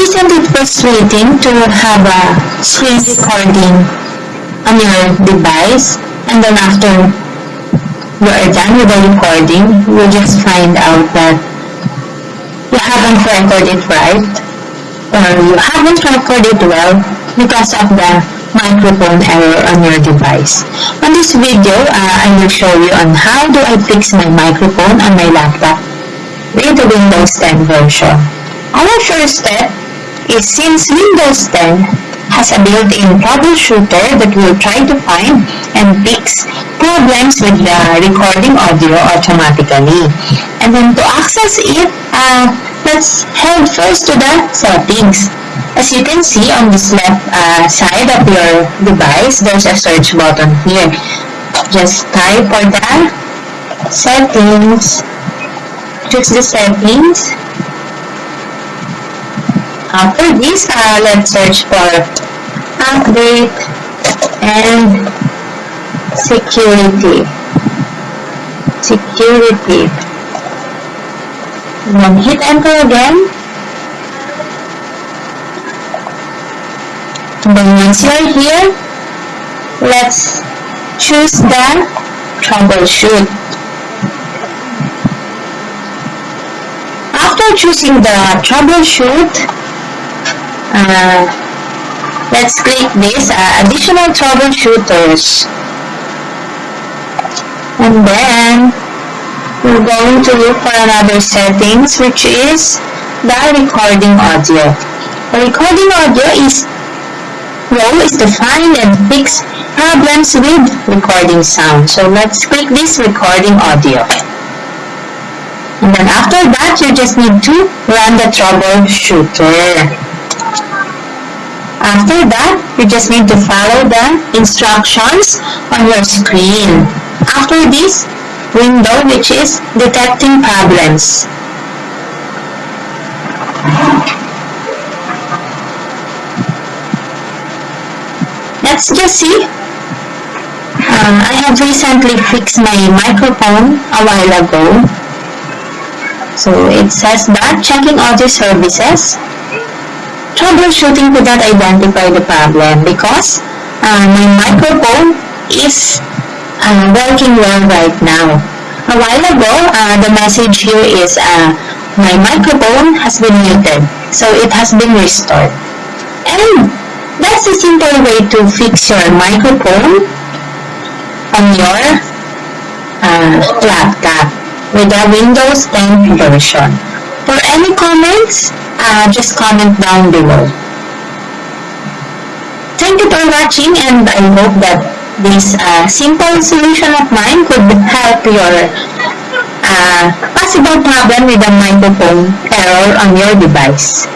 Isn't it frustrating to have a screen recording on your device and then after you are done with the recording, you just find out that you haven't recorded right or you haven't recorded well because of the microphone error on your device. On this video, uh, I will show you on how do I fix my microphone on my laptop with the Windows 10 version. Our first step is since Windows 10 has a built-in troubleshooter that will try to find and fix problems with the recording audio automatically. And then to access it, uh, let's head first to the settings. As you can see on this left uh, side of your device, there's a search button here. Just type for the settings. Choose the settings. After this, uh, let's search for update and security. Security. Then hit enter again. Then once you're here, let's choose the troubleshoot. After choosing the troubleshoot, uh, let's click this uh, additional troubleshooters. And then we're going to look for another settings which is the recording audio. The recording audio is role is to find and fix problems with recording sound. So let's click this recording audio. And then after that, you just need to run the troubleshooter. After that, you just need to follow the instructions on your screen. After this window, which is detecting problems. let's just see. Um, I have recently fixed my microphone a while ago. So it says that checking audio services, troubleshooting could not identify the problem because uh, my microphone is uh, working well right now. A while ago, uh, the message here is uh, my microphone has been muted, so it has been restored. And that's a simple way to fix your microphone on your uh, laptop with the Windows 10 version. Any comments, uh, just comment down below. Thank you for watching and I hope that this uh, simple solution of mine could help your uh, possible problem with the microphone error on your device.